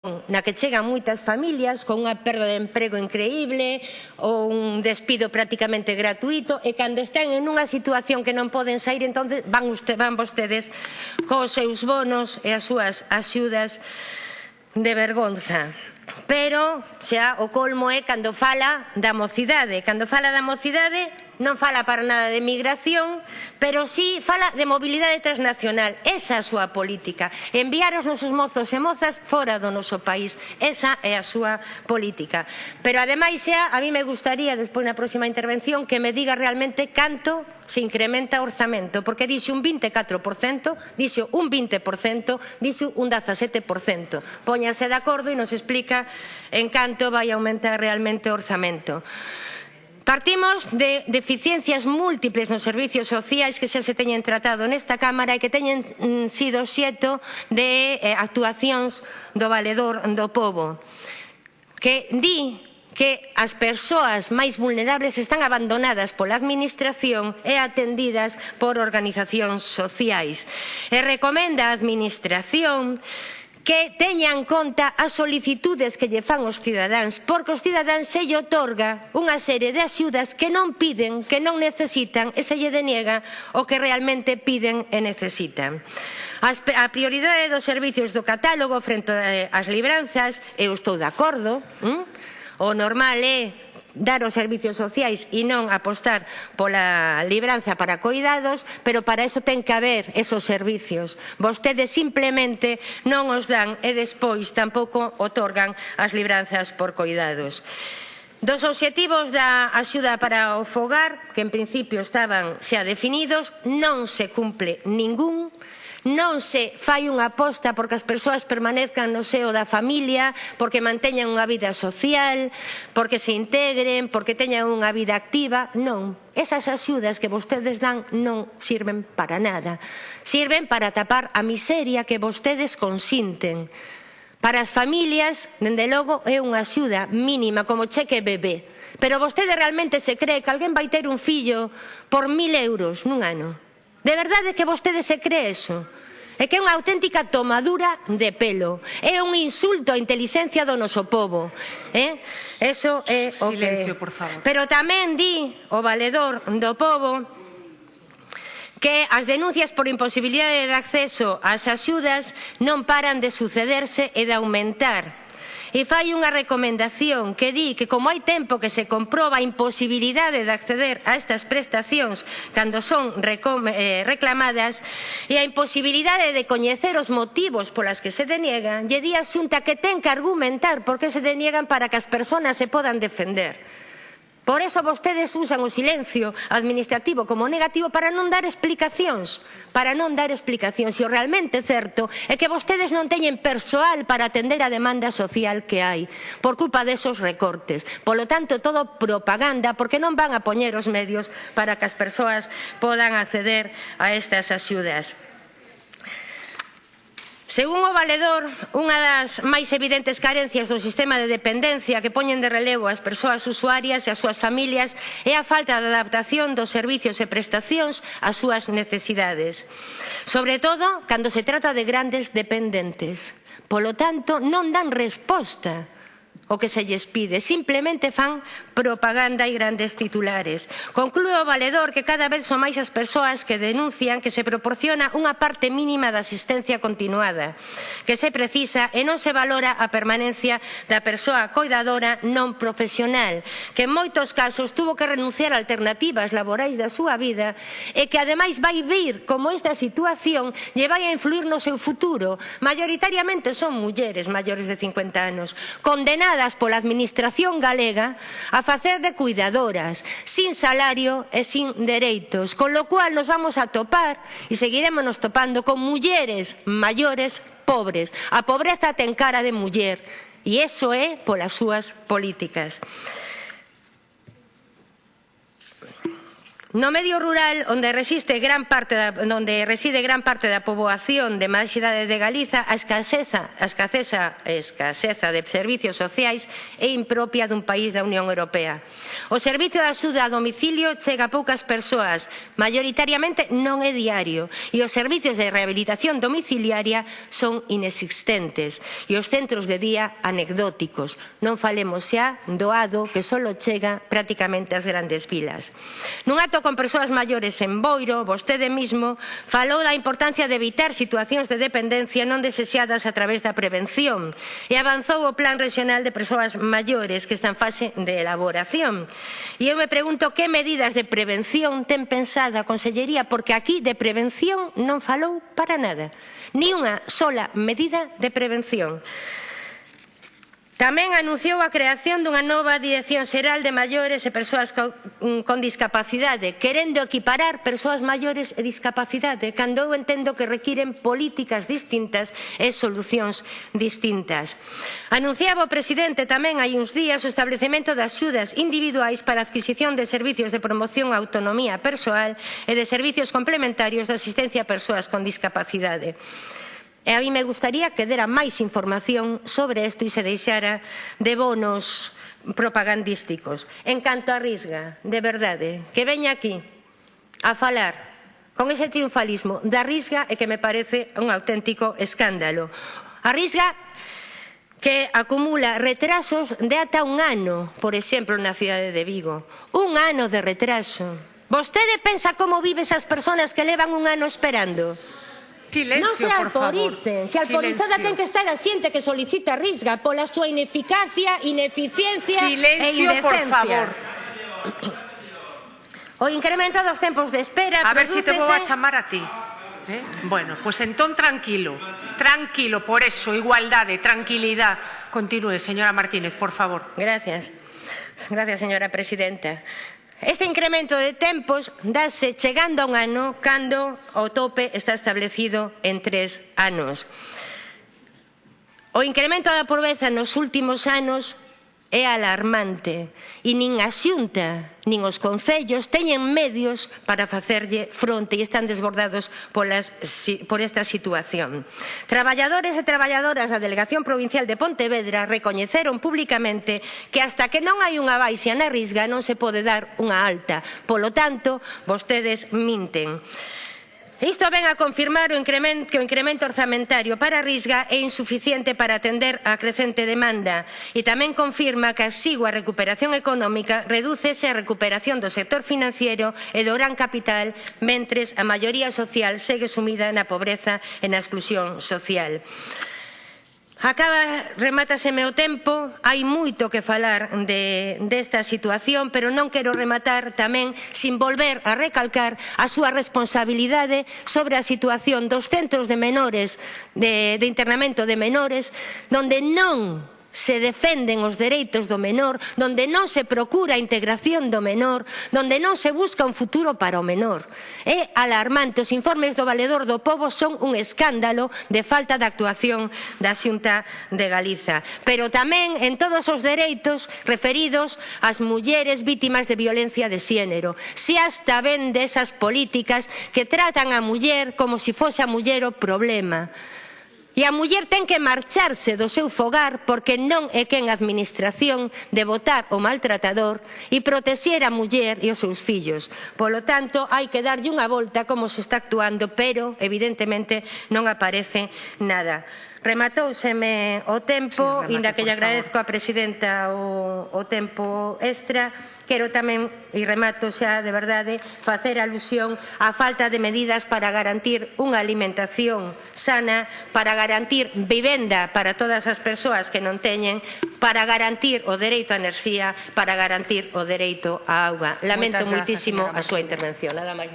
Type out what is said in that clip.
na que chegan moitas familias con unha perda de emprego increíble ou un despido prácticamente gratuito e cando están en unha situación que non poden sair entonces van, usted, van vostedes cos seus bonos e as súas axudas de vergonza. Pero xa o colmo é cando fala da mocidade. Cando fala da mocidade non fala para nada de migración, pero sí fala de mobilidade transnacional. Esa é a súa política. Enviar os nosos mozos e mozas fora do noso país. Esa é a súa política. Pero ademais, xa, a mí me gustaría, despois na próxima intervención, que me diga realmente canto se incrementa o orzamento, porque dixe un 24%, dixe un 20%, dixe un 17%. Póñanse de acordo e nos explica en canto vai aumentar realmente o orzamento. Partimos de deficiencias múltiples nos servicios sociais que xa se teñen tratado nesta Cámara e que teñen mm, sido xeto de eh, actuacións do valedor do povo que di que as persoas máis vulnerables están abandonadas pola Administración e atendidas por organizacións sociais. E recomenda a Administración que teña en conta as solicitudes que lle fan os cidadáns, porque os cidadáns se lle otorga unha serie de axudas que non piden, que non necesitan, e se lle deniega o que realmente piden e necesitan. A prioridade dos servizos do catálogo frente eh, ás libranzas, eu estou de acordo, hm? o normal é dar os servicios sociais e non apostar pola libranza para coidados, pero para eso ten que haber esos servicios. Vostedes simplemente non os dan e despois tampouco otorgan as libranzas por coidados. Dos obxectivos da axuda para o fogar, que en principio estaban xa definidos, non se cumple ningún non se fai unha aposta porque as persoas permanezcan no seo da familia, porque manteñan unha vida social, porque se integren, porque teñan unha vida activa, non. Esas axudas que vostedes dan non sirven para nada. Sirven para tapar a miseria que vostedes consinten. Para as familias, dende logo, é unha axuda mínima, como cheque bebé. Pero vostede realmente se cree que alguén vai ter un fillo por mil euros nun ano? De verdade que vostede se cree eso? É que é unha auténtica tomadura de pelo. É un insulto á inteligencia do noso povo. Eh? Eso é o Silencio, que... por favor. Pero tamén di o valedor do povo que as denuncias por imposibilidade de acceso ás axudas non paran de sucederse e de aumentar e fai unha recomendación que di que como hai tempo que se comproba a imposibilidade de acceder a estas prestacións cando son eh, reclamadas e a imposibilidade de coñecer os motivos polas que se deniegan, lle di a Xunta que ten que argumentar por que se deniegan para que as persoas se podan defender. Por eso vostedes usan o silencio administrativo como negativo para non dar explicacións, para non dar explicacións. E o realmente certo é que vostedes non teñen persoal para atender a demanda social que hai por culpa desos recortes. Polo tanto, todo propaganda porque non van a poñer os medios para que as persoas podan acceder a estas axudas. Según o Valedor, unha das máis evidentes carencias do sistema de dependencia que poñen de relevo as persoas usuarias e as súas familias é a falta de adaptación dos servizos e prestacións ás súas necesidades, sobre todo cando se trata de grandes dependentes. Polo tanto, non dan resposta o que se lles pide. Simplemente fan propaganda e grandes titulares. Conclúe o valedor que cada vez son máis as persoas que denuncian que se proporciona unha parte mínima da asistencia continuada, que se precisa e non se valora a permanencia da persoa coidadora non profesional, que en moitos casos tuvo que renunciar a alternativas laborais da súa vida e que ademais vai vir como esta situación lle vai a influir no seu futuro. Mayoritariamente son mulleres maiores de 50 anos, condenadas obrigadas pola Administración galega a facer de cuidadoras, sin salario e sin dereitos, con lo cual nos vamos a topar e seguiremos nos topando con mulleres maiores pobres. A pobreza ten cara de muller e iso é polas súas políticas. No medio rural, onde, resiste gran parte da, onde reside gran parte da poboación de máis idade de Galiza, a escaseza, a escaseza, a escaseza de servicios sociais é impropia dun país da Unión Europea. O servicio de axuda a domicilio chega a poucas persoas, maioritariamente non é diario, e os servicios de rehabilitación domiciliaria son inexistentes, e os centros de día anecdóticos. Non falemos xa doado que só chega prácticamente ás grandes vilas. Nunha con persoas maiores en Boiro, vostede mismo, falou da importancia de evitar situacións de dependencia non desexadas a través da prevención e avanzou o Plan Regional de Persoas Maiores que está en fase de elaboración. E eu me pregunto que medidas de prevención ten pensada a Consellería, porque aquí de prevención non falou para nada. Ni unha sola medida de prevención. Tamén anunciou a creación dunha nova Dirección Xeral de Maiores e Persoas mm, con Discapacidade, querendo equiparar persoas maiores e discapacidade, cando eu entendo que requiren políticas distintas e solucións distintas. Anunciaba o presidente tamén hai uns días o establecemento de axudas individuais para a adquisición de servicios de promoción á autonomía persoal e de servicios complementarios de asistencia a persoas con discapacidade. E a mí me gustaría que dera máis información sobre isto e se deixara de bonos propagandísticos. En canto a Risga, de verdade, que veña aquí a falar con ese triunfalismo da Risga e que me parece un auténtico escándalo. A Risga que acumula retrasos de ata un ano, por exemplo, na cidade de Vigo. Un ano de retraso. Vostede pensa como vive esas persoas que levan un ano esperando? Silencio, non se autoricen. Se autorizada ten que estar a xente que solicita risga pola súa ineficacia, ineficiencia Silencio, e indecencia. por favor. O incremento dos tempos de espera... A ver se si te vou a chamar a ti. Eh? Bueno, pues entón tranquilo, tranquilo, por eso, igualdade, tranquilidad. Continúe, señora Martínez, por favor. Gracias. Gracias, señora presidenta. Este incremento de tempos dáse chegando a un ano cando o tope está establecido en tres anos. O incremento da pobreza nos últimos anos é alarmante e nin a xunta nin os concellos teñen medios para facerlle fronte e están desbordados polas, por esta situación. Traballadores e traballadoras da Delegación Provincial de Pontevedra recoñeceron públicamente que hasta que non hai unha baixa na risga non se pode dar unha alta. Polo tanto, vostedes minten. Isto ven a confirmar o incremento, que o incremento orzamentario para a risga é insuficiente para atender a crecente demanda e tamén confirma que a sigua recuperación económica redúcese a recuperación do sector financiero e do gran capital mentres a maioría social segue sumida na pobreza e na exclusión social. Acaba, remátaseme o tempo, hai moito que falar de, desta situación, pero non quero rematar tamén sin volver a recalcar a súa responsabilidade sobre a situación dos centros de menores, de, de internamento de menores, donde non se defenden os dereitos do menor, donde non se procura a integración do menor, donde non se busca un futuro para o menor. É alarmante, os informes do Valedor do Pobo son un escándalo de falta de actuación da Xunta de Galiza. Pero tamén en todos os dereitos referidos ás mulleres vítimas de violencia de xénero. Se hasta vende esas políticas que tratan a muller como se si fose a muller o problema E a muller ten que marcharse do seu fogar porque non é quen a administración de votar o maltratador e protexer a muller e os seus fillos. Polo tanto, hai que darlle unha volta como se está actuando, pero evidentemente non aparece nada. Rematouseme o tempo, sí, remate, inda que lle agradezco favor. a presidenta o, o tempo extra, quero tamén, e remato xa de verdade, facer alusión á falta de medidas para garantir unha alimentación sana, para garantir vivenda para todas as persoas que non teñen, para garantir o dereito á enerxía, para garantir o dereito á auga. Lamento moitísimo a súa intervención. Nada máis.